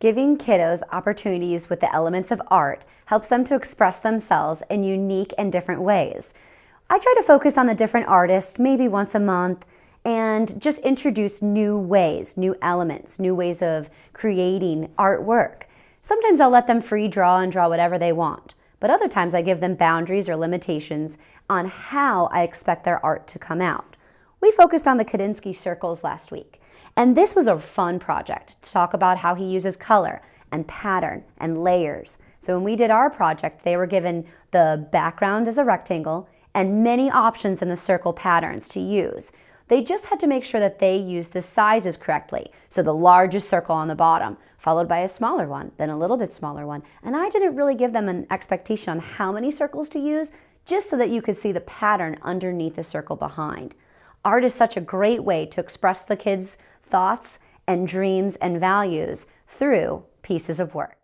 Giving kiddos opportunities with the elements of art helps them to express themselves in unique and different ways. I try to focus on a different artist maybe once a month and just introduce new ways, new elements, new ways of creating artwork. Sometimes I'll let them free draw and draw whatever they want, but other times I give them boundaries or limitations on how I expect their art to come out. We focused on the Kandinsky circles last week, and this was a fun project to talk about how he uses color and pattern and layers. So when we did our project, they were given the background as a rectangle and many options in the circle patterns to use. They just had to make sure that they used the sizes correctly. So the largest circle on the bottom, followed by a smaller one, then a little bit smaller one. And I didn't really give them an expectation on how many circles to use, just so that you could see the pattern underneath the circle behind. Art is such a great way to express the kids' thoughts and dreams and values through pieces of work.